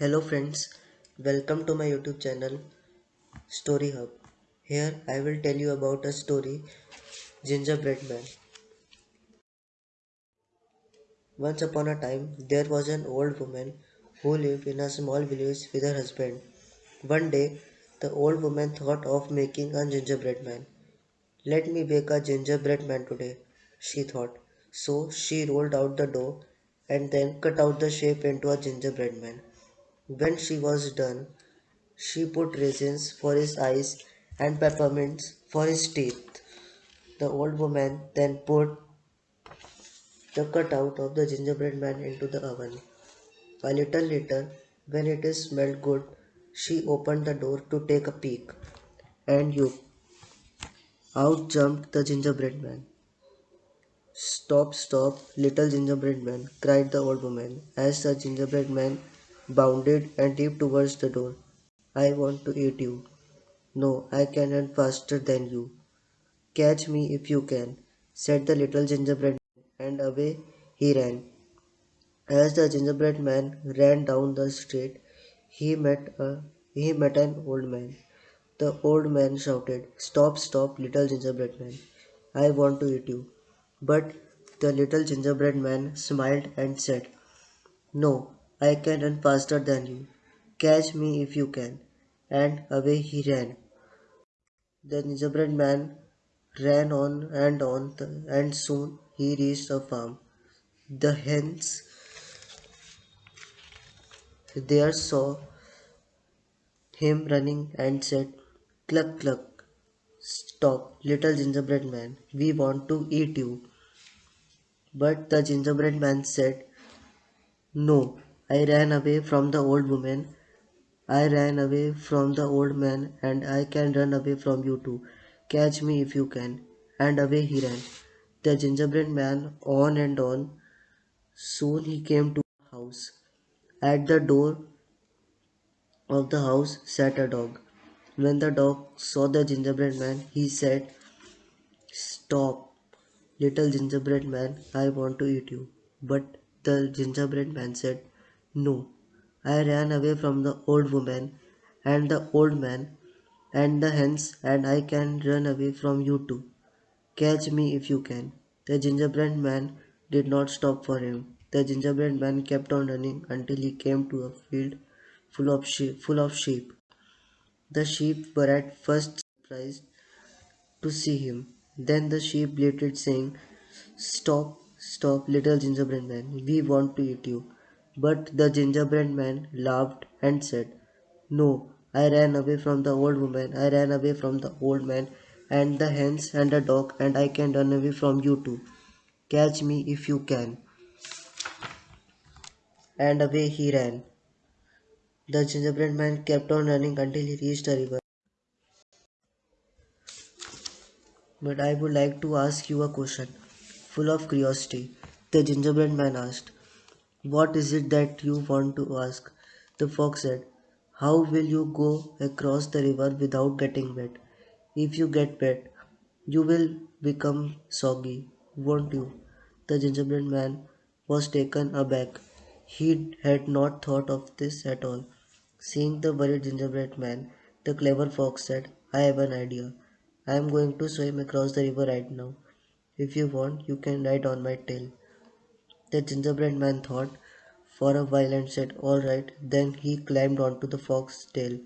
Hello friends, welcome to my YouTube channel Story Hub. Here I will tell you about a story Gingerbread Man. Once upon a time there was an old woman who lived in a small village with her husband. One day the old woman thought of making a gingerbread man. Let me bake a gingerbread man today, she thought. So she rolled out the dough and then cut out the shape into a gingerbread man. When she was done, she put raisins for his eyes and peppermints for his teeth. The old woman then put the cutout of the gingerbread man into the oven. A little later, when it smelled good, she opened the door to take a peek. And you, out jumped the gingerbread man. Stop, stop, little gingerbread man, cried the old woman as the gingerbread man bounded and leaped towards the door. I want to eat you. No, I can run faster than you. Catch me if you can, said the little gingerbread man, and away he ran. As the gingerbread man ran down the street, he met a he met an old man. The old man shouted, Stop, stop, little gingerbread man. I want to eat you. But the little gingerbread man smiled and said, No, I can run faster than you. Catch me if you can. And away he ran. The gingerbread man ran on and on, and soon he reached a farm. The hens there saw him running and said, Cluck, cluck, stop, little gingerbread man, we want to eat you. But the gingerbread man said, No, I ran away from the old woman. I ran away from the old man, and I can run away from you too. Catch me if you can. And away he ran. The gingerbread man on and on. Soon he came to a house. At the door of the house sat a dog. When the dog saw the gingerbread man, he said, Stop, little gingerbread man, I want to eat you. But the gingerbread man said, No, I ran away from the old woman and the old man and the hens, and I can run away from you too. Catch me if you can. The gingerbread man did not stop for him. The gingerbread man kept on running until he came to a field full of sheep. Full of sheep. The sheep were at first surprised to see him. Then the sheep bleated, saying, Stop, stop, little gingerbread man, we want to eat you. But the gingerbread man laughed and said, No, I ran away from the old woman, I ran away from the old man and the hens and the dog, and I can run away from you too. Catch me if you can. And away he ran. The gingerbread man kept on running until he reached a river. But I would like to ask you a question, full of curiosity. The gingerbread man asked, What is it that you want to ask? The fox said, How will you go across the river without getting wet? If you get wet, you will become soggy, won't you? The gingerbread man was taken aback. He had not thought of this at all. Seeing the worried gingerbread man, the clever fox said, I have an idea. I am going to swim across the river right now. If you want, you can ride on my tail. The gingerbread man thought for a while and said, All right. Then he climbed onto the fox's tail.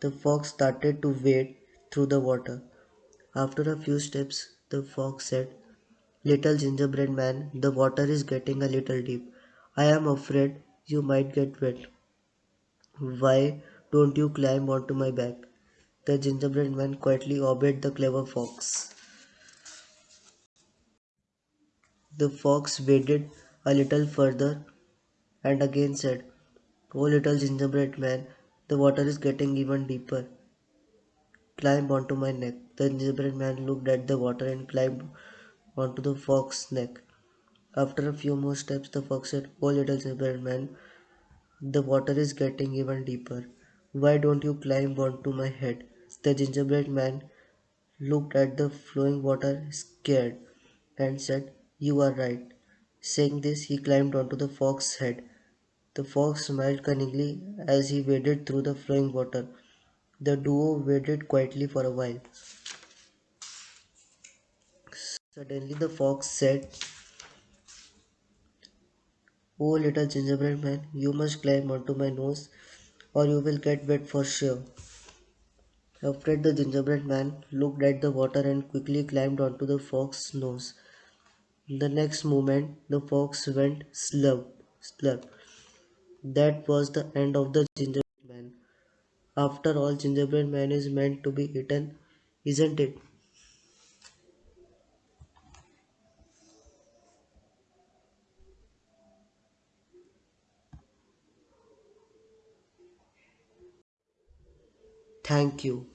The fox started to wade through the water. After a few steps, the fox said, Little gingerbread man, the water is getting a little deep. I am afraid you might get wet. Why don't you climb onto my back? The gingerbread man quietly obeyed the clever fox. The fox waded a little further and again said, Oh little gingerbread man, the water is getting even deeper. Climb onto my neck. The gingerbread man looked at the water and climbed onto the fox's neck. After a few more steps, the fox said, Oh little gingerbread man, the water is getting even deeper. Why don't you climb onto my head? The gingerbread man looked at the flowing water, scared, and said, You are right. Saying this, he climbed onto the fox's head. The fox smiled cunningly as he waded through the flowing water. The duo waited quietly for a while. Suddenly the fox said, Oh little gingerbread man, you must climb onto my nose or you will get wet for sure. Afraid the gingerbread man looked at the water and quickly climbed onto the fox's nose. The next moment the fox went slurp, slurp. That was the end of the gingerbread man. After all, gingerbread man is meant to be eaten, isn't it? Thank you.